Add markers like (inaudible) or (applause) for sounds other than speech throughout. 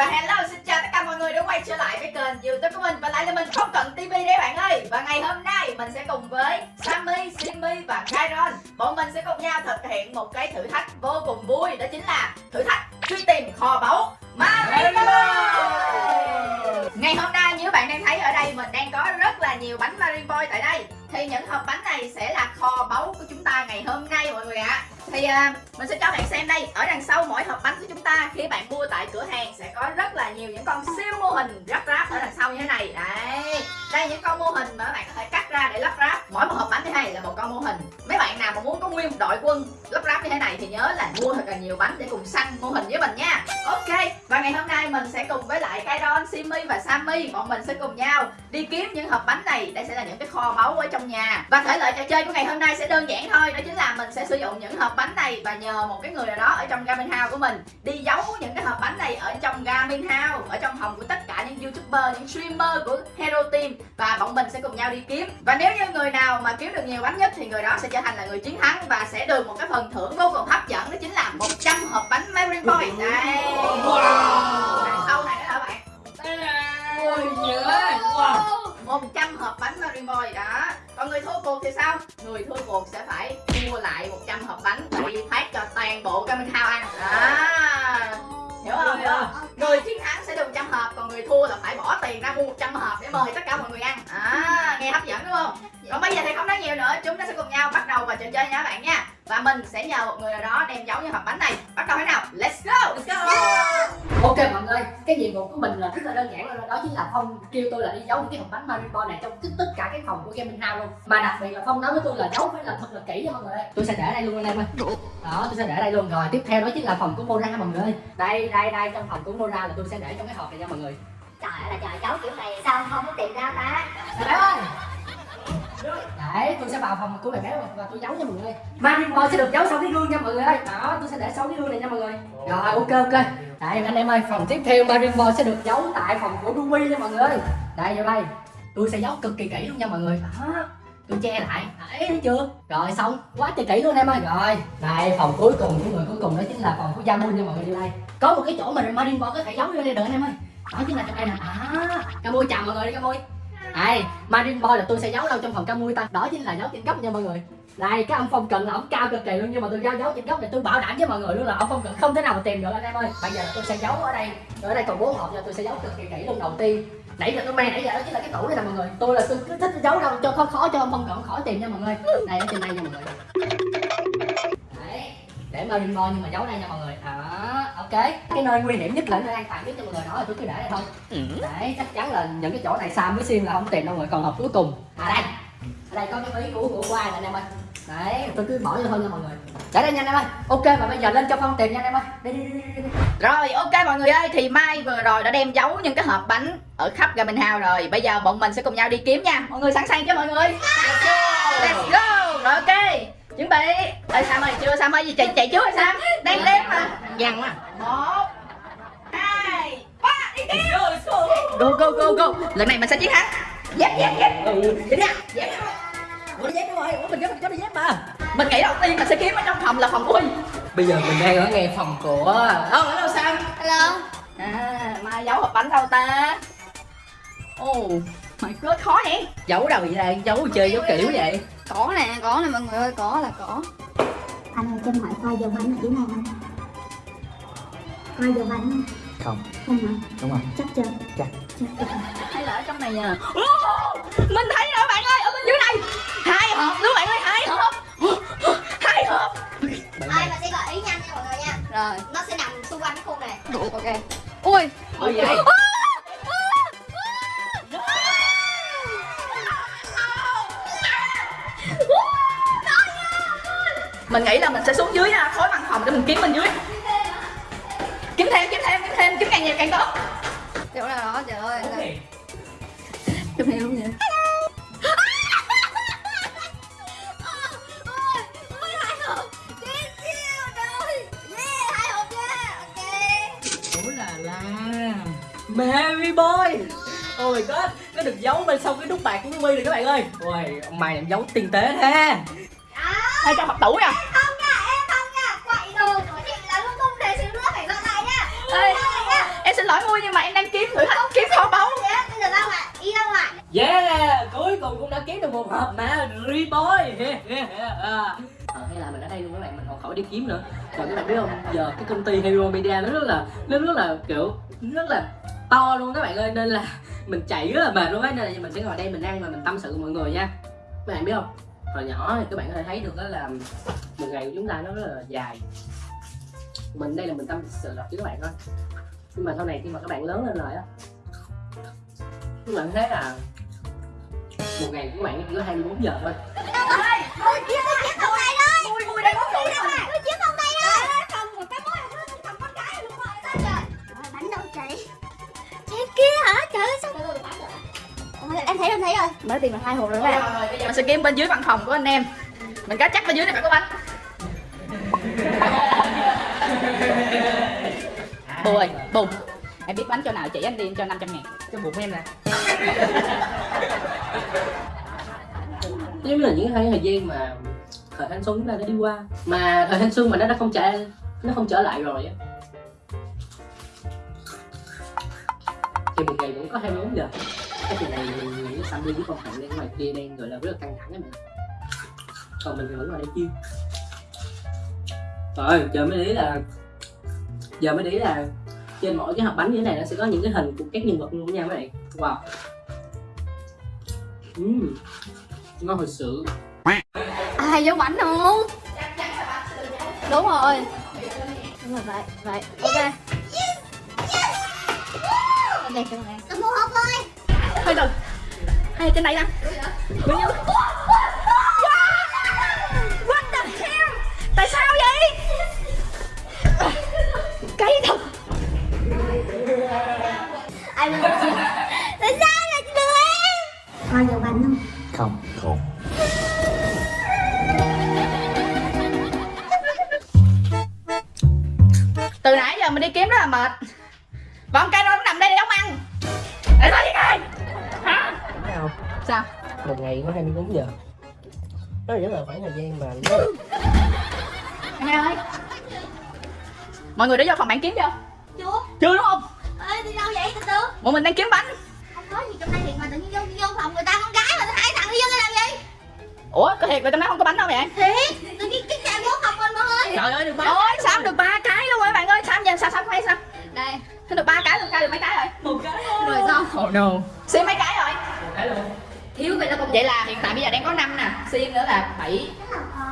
và hello xin chào tất cả mọi người đã quay trở lại với kênh youtube của mình Và lại là mình không cần TV đấy bạn ơi. Và ngày hôm nay mình sẽ cùng với Sammy, Simmy và Kairon. Bọn mình sẽ cùng nhau thực hiện một cái thử thách vô cùng vui Đó chính là thử thách truy tìm kho báu Mario. Ngày hôm nay như bạn đang thấy ở đây mình đang có rất là nhiều bánh Marimboy tại đây Thì những hộp bánh này sẽ là kho báu của chúng ta ngày hôm nay mọi người ạ. À. Thì uh, mình sẽ cho bạn xem đây Ở đằng sau mỗi hộp bánh của chúng ta Khi bạn mua tại cửa hàng sẽ có nhiều những con siêu mô hình lắp ráp ở đằng sau như thế này. Đấy, Đây những con mô hình mà các bạn có thể cắt ra để lắp ráp. Mỗi một hộp bánh như thế này là một con mô hình. Mấy bạn nào mà muốn có nguyên một đội quân lắp ráp như thế này Thì nhớ là mua thật là nhiều bánh để cùng săn mô hình với mình nha. Ok, Và ngày hôm nay nay mình sẽ cùng với lại Kairon, Simi và Sammy. Bọn mình sẽ cùng nhau đi kiếm những hộp bánh này. Đây sẽ là những cái kho báu ở trong nhà. Và thể loại trò chơi của ngày hôm nay sẽ đơn giản thôi. Đó chính là mình sẽ sử dụng những hộp bánh này và nhờ một cái người nào đó ở trong Garmin House của mình đi giấu những cái hộp bánh này ở trong Garmin House ở trong phòng của tất cả những youtuber những streamer của Hero Team. Và bọn mình sẽ cùng nhau đi kiếm. Và nếu như người nào mà kiếm được nhiều bánh nhất thì người đó sẽ trở thành là người chiến thắng và sẽ được một cái phần thưởng vô cùng hấp dẫn. Đó chính là 100 hộp bánh Mary Point. Đây wow. Ôi nhớ wow. 100 hộp bánh Mary Boy đó. Còn người thua cuộc thì sao? Người thua cuộc sẽ phải mua lại 100 hộp bánh và đi phát cho toàn bộ Camin House ăn đó hiểu không hiểu không? Người chiến thắng sẽ được 100 hộp còn người thua là phải bỏ tiền ra mua 100 hộp để mời tất cả mọi người ăn. À, nghe hấp dẫn đúng không? Còn bây giờ thì không nói nhiều nữa chúng ta sẽ cùng nhau bắt đầu vào trò chơi nha các bạn nha. Và mình sẽ nhờ một người nào đó đem giấu những hộp bánh này. Bắt đầu thế nào? Let's go! Let's go! ok mọi người cái nhiệm vụ của mình là rất là đơn giản luôn. Đó chính là phong kêu tôi là đi giấu những cái hộp bánh Maribo này trong tất cả cái phòng của gaming house luôn. Mà đặc biệt là phong nói với tôi là giấu phải là thật là kỹ nha mọi người tôi sẽ để đây luôn anh em ơi đó tôi sẽ để đây luôn. Rồi tiếp theo đó chính là phòng của Mora mọi người ơi. Đây đây đây trong phòng của Mora là tôi sẽ để trong cái hộp này nha mọi người. Trời ơi là trời giấu kiểu này sao không có tìm ra ta bé ơi Đấy, tôi sẽ vào phòng của bạn bé và tôi giấu nha mọi người. Marine Boy sẽ được giấu sau cái gương nha mọi người ơi. Đó, tôi sẽ để sau cái gương này nha mọi người. Rồi, ok ok. Đây anh em ơi, phòng tiếp theo Marine Boy sẽ được giấu tại phòng của Ruby nha mọi người. Đây, vô đây. Tôi sẽ giấu cực kỳ kỹ luôn nha mọi người. Đó tôi che lại. Đấy thấy chưa? Rồi xong. Quá trời kỹ luôn em ơi. Rồi đây phòng cuối cùng của người cuối cùng đó chính là phòng của Jamun nha mọi người vô đây. Có một cái chỗ mà Marine Boy có thể giấu vô đây được anh em ơi. Đó chính là trong đây nè. À Camui chào mọi người đi Camui đây Marine Boy là tôi sẽ giấu đâu trong phòng Camui ta. Đó chính là giấu trên góc nha mọi người. Đây cái ông phong cận là ông cao cực kỳ luôn nhưng mà tôi giấu giấu trên góc này tôi bảo đảm với mọi người luôn là ông phong cận không thể nào mà tìm được anh em ơi. Bây giờ là tôi sẽ giấu ở đây ở đây còn bốn hộp nha tôi sẽ giấu cực kỳ kỹ luôn đầu tiên. Nãy giờ tôi mang nãy giờ đó chính là cái tủ này nè mọi người. Tôi là tôi cứ thích giấu đâu cho khó khó cho ông phong cận khỏi tìm nha mọi người. Đây ở trên đây nha mọi người. Đấy để marine boy nhưng mà giấu đây nha mọi người. À, ok cái nơi nguy hiểm nhất là nơi an toàn nhất cho mọi người đó là tôi cứ để đây thôi. Đấy chắc chắn là những cái chỗ này sam với sim là không tìm đâu người còn hộp cuối cùng. À đây. Ở đây có cái ví của của qua anh em ơi. Đấy tôi cứ bỏ vô thôi nha mọi người. Để đây nha anh em ơi. Ok và bây giờ lên cho phong tìm nha em ơi. Đi đi đi đi, đi. Rồi ok mọi người ơi thì Mai vừa rồi đã đem giấu những cái hộp bánh ở khắp Garmin House rồi. Bây giờ bọn mình sẽ cùng nhau đi kiếm nha. Mọi người sẵn sàng chưa mọi người? Let's go. Let's go. Rồi ok Chuẩn bị. Ê Sam ơi chưa Sam ơi gì chạy, chạy trước rồi Sam Đang đếm mà. Dằn mà Một Hai Ba Đi tiếp Go go go go. Lần này mình sẽ chiến thắng Dép dép dép Đi nha Dép Ủa dép đúng rồi? Ủa mình có, có đi dép mà. Mình nghĩ đầu tiên mình sẽ kiếm ở trong phòng là phòng của mình bây giờ mình đang ở ngay phòng của Ờ hello Sam hello. À, mai giấu hộp bánh đâu ta? Ồ, oh, mày rất khó nhỉ? giấu đâu vậy đây giấu chơi giấu kiểu vậy có nè có nè mọi người ơi có là có. Anh ơi cho em hỏi coi dầu bánh ở dưới này không? Coi dầu bánh không. Không hả? Đúng rồi. Chắc chưa? Chắc. Chắc Hay là ở trong này nha Mình thấy rồi bạn ơi, ở bên dưới này Hai hộp, đứa bạn ơi, hai hộp. Hai hộp. Ai mà sẽ gợi ý nhanh nha mọi người nha. Rồi, nó sẽ nằm xung quanh cái khu này. Ok. Ui, ôi vậy mình nghĩ là mình sẽ xuống dưới khối văn phòng để mình kiếm bên dưới. Kiếm thêm, kiếm thêm, kiếm thêm, kiếm càng nhiều càng tốt. Chỗ nào đó trời ơi Kiếm thêm luôn vậy ủa là la Mary boy. Oh my god Nó được giấu bên sau cái nút bạc của Ruby rồi các bạn ơi. Ôi, ông mày làm giấu tinh tế thế Hay trong hộp tủ nha. Không nha em không nha. Quậy đồ của chị là luôn tung đề xíu nữa phải dọn lại nha. Ê, em xin lỗi vui nhưng mà em đang kiếm thử thách kiếm kho báu. bây giờ đâu ạ? Đi đâu ạ? Yeah, cuối cùng cũng đã kiếm được một hộp mà Reboy (laughs) à, Hay là mình ở đây luôn các bạn, mình còn khỏi đi kiếm nữa. Còn các bạn biết không, giờ cái công ty Hero Media nó rất là, nó rất là kiểu, rất là to luôn các bạn ơi. Nên là mình chạy rất là mệt luôn á, nên là mình sẽ ngồi đây mình ăn và mình tâm sự với mọi người nha. Các bạn biết không, hồi nhỏ thì các bạn có thể thấy được đó là một ngày của chúng ta nó rất là dài Mình đây là mình tâm sự đọc với các bạn thôi Nhưng mà sau này khi mà các bạn lớn lên rồi á các bạn thấy là một ngày của các bạn chỉ có 24 giờ thôi tìm được hai hộp rồi các bạn. mình sẽ kiếm bên dưới văn phòng của anh em. Mình cá chắc bên dưới này phải có bánh. (laughs) Bù ơi bù em biết bánh chỗ nào chỉ anh đi cho 500 ngàn. Cái bụng em nè. (laughs) Giống như là những khoảng thời gian mà thời thanh xuân chúng ta đã đi qua. Mà thời thanh xuân mà nó đã không trở nó không trở lại rồi á. Thì một ngày vẫn có 24 giờ cái chuyện này mình nghĩ Sammy với con Hạnh đang ngoài kia đang gọi là rất là căng thẳng ấy mà còn mình thì vẫn ngồi đây chiêu rồi giờ mới ý là giờ mới ý là trên mỗi cái hộp bánh như thế này nó sẽ có những cái hình của các nhân vật luôn nha các bạn wow Ừm, ngon thật sự Ai giống bánh không? Đúng rồi. Đúng rồi vậy, vậy. Ok. Đây các bạn. Mua hộp rồi. Thôi đừng hay trên đây nè bao nhiêu what the hell? Tại sao vậy? Cái thật. Ai? Tại sao lại đưa em? Coi dầu bánh không? không từ ngày có 24 giờ. Đó là rất là khoảng thời gian mà nó nghe ơi. Mọi người đã vô phòng bạn kiếm chưa Chưa. chưa đúng không? Ê, đi đâu vậy? Từ từ. bọn mình đang kiếm bánh. Không có gì trong đây thiệt mà tự nhiên vô, vô phòng người ta con gái mà hai thằng đi vô đây làm gì? ủa có thiệt là trong đó không có bánh đâu vậy Thiệt, tự nhiên cái chàng vô phòng mình mọi người. trời ơi được ba ôi sao được ba cái luôn rồi bạn ơi? Sao giờ sao sao hay sao? Đây, Sao được ba cái được khai được mấy cái rồi? Một cái thôi. Rồi xong. oh no. Xin mấy cái rồi. Một cái luôn Thiếu vậy là còn vậy là hiện tại bây giờ đang có 5 nè xin nữa là 7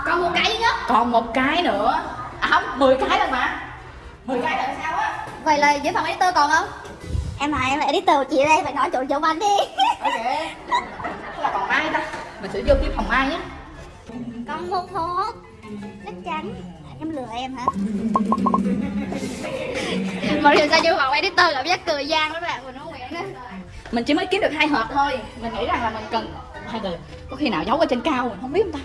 còn một cái nữa. còn một cái nữa à không 10 cái lần mà 10 cái là sao á Vậy là dưới phòng editor còn không? Em hỏi em là editor của chị đây, phải nói chỗ chỗ bánh đi. ok là còn mai ta mình sẽ vô kiếm phòng mai nhé Còn một hộp. Chắc chắn. Em lừa em hả? (laughs) Mà điều sao vô phòng editor cảm giác cười gian lắm bạn, mình không nguyện đó. Mình chỉ mới kiếm được hai hộp thôi. Mình nghĩ rằng là mình cần hai từ có khi nào giấu ở trên cao mình không biết không ta.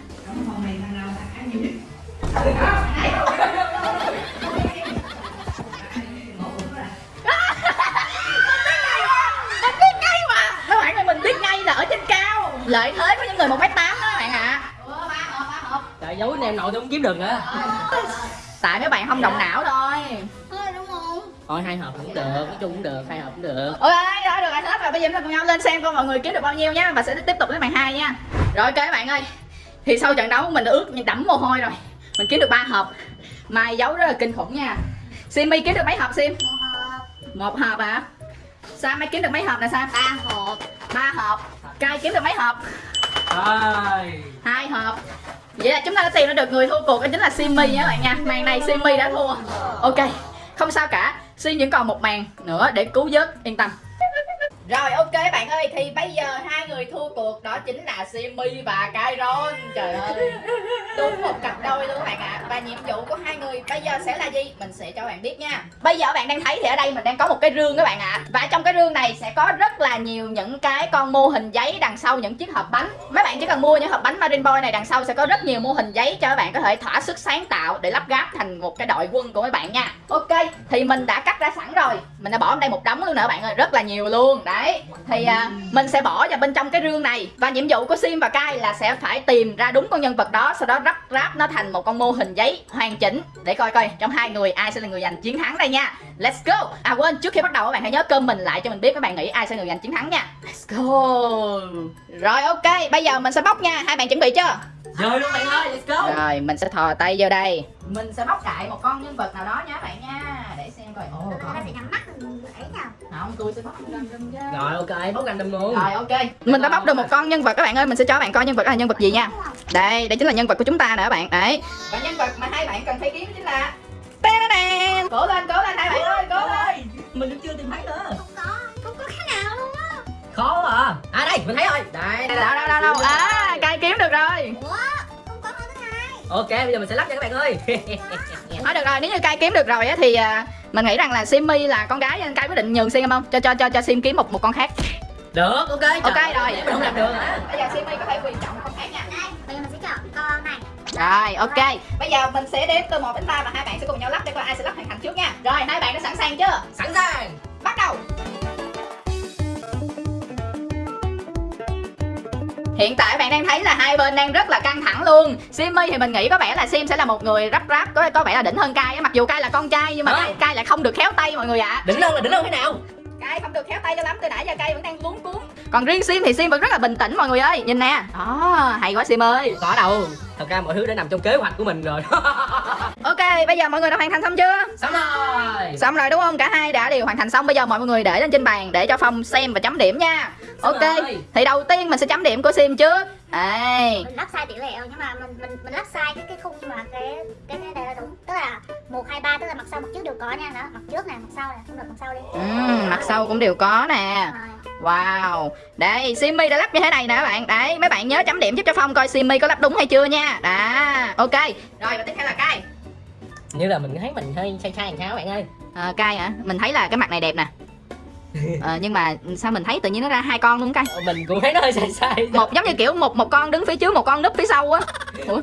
Mình biết ngay mà. Các bạn ơi mình biết ngay là ở trên cao. Lợi thế của những người một m tám đó các bạn ạ. Trời giấu anh em nội tôi không kiếm được nữa. Tại mấy bạn không động não thôi. Thôi đúng không? thôi hai hộp cũng được. Nói chung cũng được. Hai hộp cũng được. Ok rồi được rồi hết rồi bây giờ chúng ta cùng nhau lên xem coi mọi người kiếm được bao nhiêu nha và sẽ tiếp tục đến màn hai nha. Rồi ok các bạn ơi. Thì sau trận đấu mình đã ướt như đẫm mồ hôi rồi. Mình kiếm được ba hộp. Mai giấu rất là kinh khủng nha. Simi kiếm được mấy hộp Sim Một hộp, một hộp hả? Sam mấy kiếm được mấy hộp nè Sam? Ba hộp. ba hộp. Cai kiếm được mấy hộp? Rồi hai hộp. Vậy là chúng ta đã tìm ra được người thua cuộc đó chính là Simi nha các bạn nha. Màn này Simi đã thua. Ok. Không sao cả. Sim vẫn còn một màn nữa để cứu vớt. Yên tâm rồi, ok bạn ơi, thì bây giờ hai người thua cuộc, đó chính là Simi và Kairon. Trời ơi, đúng một cặp đôi luôn các bạn ạ. Và nhiệm vụ của hai bây giờ sẽ là gì? Mình sẽ cho bạn biết nha. Bây giờ bạn đang thấy thì ở đây mình đang có một cái rương các bạn ạ. Và trong cái rương này sẽ có rất là nhiều những cái con mô hình giấy đằng sau những chiếc hộp bánh. Mấy bạn chỉ cần mua những hộp bánh Marine Boy này đằng sau sẽ có rất nhiều mô hình giấy cho các bạn có thể thỏa sức sáng tạo để lắp ráp thành một cái đội quân của mấy bạn nha. Ok thì mình đã cắt ra sẵn rồi. Mình đã bỏ ở đây một đống luôn nè bạn ơi rất là nhiều luôn. Đấy thì à, mình sẽ bỏ vào bên trong cái rương này. Và nhiệm vụ của sim và kai là sẽ phải tìm ra đúng con nhân vật đó sau đó lắp ráp nó thành một con mô hình giấy hoàn chỉnh để coi coi, trong hai người ai sẽ là người giành chiến thắng đây nha. Let's go. À quên, trước khi bắt đầu các bạn hãy nhớ comment lại cho mình biết các bạn nghĩ ai sẽ là người giành chiến thắng nha. Let's go. Rồi, ok, bây giờ mình sẽ bóc nha. Hai bạn chuẩn bị chưa? Rồi luôn bạn ơi, let's go. Rồi mình sẽ thò tay vô đây. Mình sẽ bóc đại một con nhân vật nào đó nha các bạn nha để xem coi. Ồ Nó có phải nhắm mắt không tôi sẽ bóc random chứ Rồi ok, bóc random luôn. Rồi ok. Mình đã bóc được một con nhân vật các bạn ơi mình sẽ cho các bạn coi nhân vật đó là nhân vật gì nha. Đây đây chính là nhân vật của chúng ta nè các bạn. Đấy. Và nhân vật mà hai bạn cần phải kiếm chính là cố lên cố lên hai bạn ơi cố lên. Mình cũng chưa tìm thấy nữa. Không có Không có cái nào luôn á. Khó à. À đây, mình thấy rồi. Đây, đây, đâu đâu đâu đâu. à cai kiếm được rồi Ok, bây giờ mình sẽ lắp cho các bạn ơi (laughs) thôi được rồi nếu như cai kiếm được rồi á thì à, mình nghĩ rằng là Simmy là con gái nên cai quyết định nhường sim không cho cho cho cho sim kiếm một một con khác Được, ok trời Ok, rồi. Mình không làm được hả bây giờ Simmy có thể quyền chọn một con khác nha Đây Bây giờ mình sẽ chọn con này Rồi, ok. Bây giờ mình sẽ đếm từ 1 đến 3 và hai bạn sẽ cùng nhau lắp để coi ai sẽ lắp hoàn thành trước nha. Rồi, hai bạn đã sẵn sàng chưa? Sẵn sàng Bắt đầu. Hiện tại bạn đang thấy là hai bên đang rất là căng thẳng luôn. Simmy thì mình nghĩ có vẻ là Sim sẽ là một người rắp ráp Có có vẻ là đỉnh hơn Kai á. Mặc dù Kai là con trai nhưng mà Hả? Kai, Kai lại không được khéo tay mọi người ạ. Đỉnh hơn là đỉnh hơn thế nào? Kai không được khéo tay cho lắm Từ nãy giờ Kai vẫn đang luống cuốn Còn riêng Sim thì Sim vẫn rất là bình tĩnh mọi người ơi Nhìn nè. Đó, hay quá Sim ơi. Có đâu Thật ra mọi thứ đã nằm trong kế hoạch của mình rồi. (laughs) Ok, bây giờ mọi người đã hoàn thành xong chưa? Xong rồi. Xong rồi đúng không? Cả hai đã đều hoàn thành xong. Bây giờ mọi người để lên trên bàn để cho Phong xem và chấm điểm nha Ok rồi. Thì đầu tiên mình sẽ chấm điểm của Sim trước. Đây Mình lắp sai tỷ lệ nhưng mà mình mình mình lắp sai cái cái khung mà cái cái cái này là đúng. Tức là 1, 2, 3 tức là mặt sau mặt trước đều có nha. Đó Mặt trước nè, mặt sau nè, không được mặt sau đi. Ừm, Mặt sau cũng đều có nè. Wow. Đây Simmy đã lắp như thế này nè các bạn. Đấy mấy bạn nhớ chấm điểm giúp cho Phong coi Simmy có lắp đúng hay chưa nha. Đó Ok. Rồi và tiếp theo là Kai. Như là mình thấy mình hơi sai sai làm sao các bạn ơi? À, Kai hả? Mình thấy là cái mặt này đẹp nè (laughs) Ờ, nhưng mà sao mình thấy tự nhiên nó ra hai con luôn Kai Ờ, Mình cũng thấy nó hơi (laughs) sai sai. Một giống như kiểu một một con đứng phía trước một con núp phía sau á. (laughs) Ủa?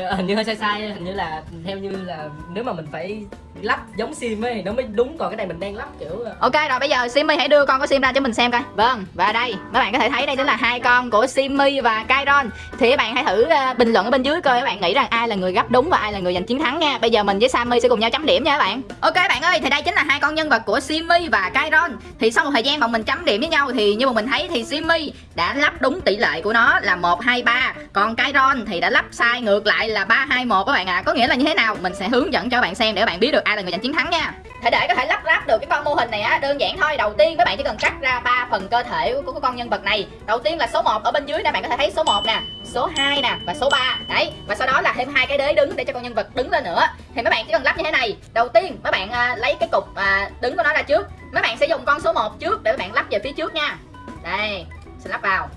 (laughs) Hình như hơi sai sai Hình như là theo như là Nếu mà mình phải lắp giống sim ấy Nó mới đúng Còn cái này mình đang lắp kiểu ờ, Ok rồi bây giờ Simmy hãy đưa con của Sim ra cho mình xem coi. Vâng. Và đây mấy bạn có thể thấy đây chính là hai con của Simmy và Kairon. Thì các bạn hãy thử ờ, bình luận ở bên dưới coi các bạn nghĩ rằng ai là người gấp đúng và ai là người giành chiến thắng nha. Bây giờ mình với Sammy sẽ cùng nhau chấm điểm nha các bạn. Ok bạn ơi thì đây chính là hai con nhân vật của Simmy và Kairon. Thì sau một thời gian mà mình chấm điểm với nhau thì như mà mình thấy thì Simmy đã lắp đúng tỷ lệ của nó là 1, 2, 3 Còn Kairon thì đã lắp sai ngược lại là 3, 2, 1 các bạn ạ. Có nghĩa là như thế nào? Mình sẽ hướng dẫn cho bạn xem để bạn biết được ai là người giành chiến thắng nha. Thế để có thể lắp ráp được cái con mô hình này á đơn giản thôi. Đầu tiên các bạn chỉ cần cắt ra ba phần cơ thể của, của con nhân vật này. Đầu tiên là số 1 ở bên dưới nè bạn có thể thấy số 1 nè số 2 nè và số 3 đấy và sau đó là thêm hai cái đế đứng để cho con nhân vật đứng lên nữa. Thì mấy bạn chỉ cần lắp như thế này. Đầu tiên mấy bạn à, lấy cái cục à, đứng của nó ra trước. Mấy bạn sẽ dùng con số 1 trước để mấy bạn lắp về phía trước nha. Đây sẽ lắp vào.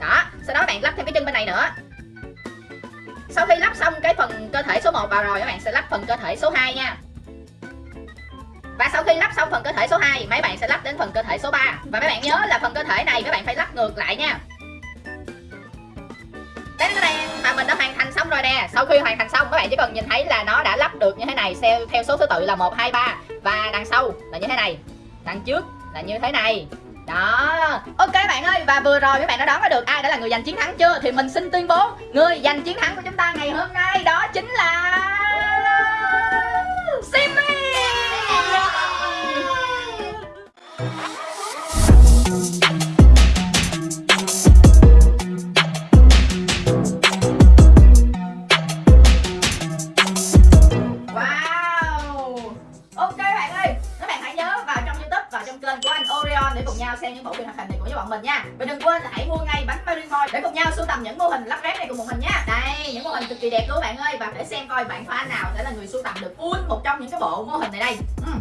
Đó sau đó bạn lắp thêm cái chân bên này nữa. Sau khi lắp xong cái phần cơ thể số 1 vào rồi các bạn sẽ lắp phần cơ thể số 2 nha. Và sau khi lắp xong phần cơ thể số 2 mấy bạn sẽ lắp đến phần cơ thể số 3 Và mấy bạn nhớ là phần cơ thể này mấy bạn phải lắp ngược lại nha. Đến đây mà mình đã hoàn thành xong rồi nè. Sau khi hoàn thành xong các bạn chỉ cần nhìn thấy là nó đã lắp được như thế này Theo, theo số thứ tự là 1, 2, 3 Và đằng sau là như thế này Đằng trước là như thế này đó. Ok bạn ơi, Và vừa rồi các bạn đã đoán ra được ai đã là người giành chiến thắng chưa? Thì mình xin tuyên bố, Người giành chiến thắng của chúng ta ngày hôm nay cùng một mình nha Đây những mô hình cực kỳ đẹp luôn bạn ơi. Và để xem coi bạn fan nào sẽ là người sưu tầm được. Full một trong những cái bộ mô hình này đây. Ừ.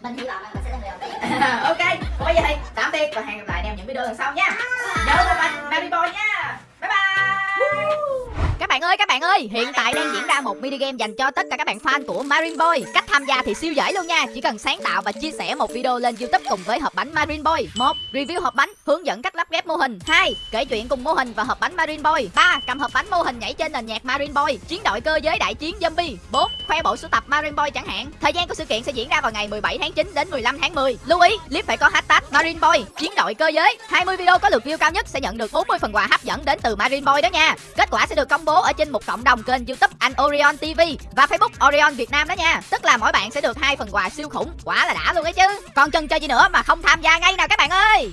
Mình hy vọng là mình sẽ là người đầu tiên. (laughs) Ok bây giờ thì tạm biệt và hẹn gặp lại em những video lần sau nha. Nhớ mua bánh Marine Boy nha các bạn ơi, các bạn ơi, hiện tại đang diễn ra một mini game dành cho tất cả các bạn fan của Marine Boy. Cách tham gia thì siêu dễ luôn nha, chỉ cần sáng tạo và chia sẻ một video lên YouTube cùng với hộp bánh Marine Boy. một Review hộp bánh hướng dẫn cách lắp ghép mô hình 2. Kể chuyện cùng mô hình và hộp bánh Marine Boy 3. Cầm hộp bánh mô hình nhảy trên nền nhạc Marine Boy Chiến đội cơ giới đại chiến zombie 4. Khoe bộ sưu tập Marine Boy chẳng hạn Thời gian của sự kiện sẽ diễn ra vào ngày 17 tháng 9 đến 15 tháng 10 Lưu ý, clip phải có hashtag Marine Boy Chiến đội cơ giới 20 video có lượt view cao nhất sẽ nhận được 40 phần quà hấp dẫn đến từ Marine Boy đó nha nha Kết quả sẽ được công bố ở trên một cộng đồng kênh youtube anh Orion TV Và Facebook Orion Việt Nam đó nha. Tức là mỗi bạn sẽ được hai phần quà siêu khủng. Quả là đã luôn ấy chứ. Còn chần chờ gì nữa mà không tham gia ngay nào các bạn ơi.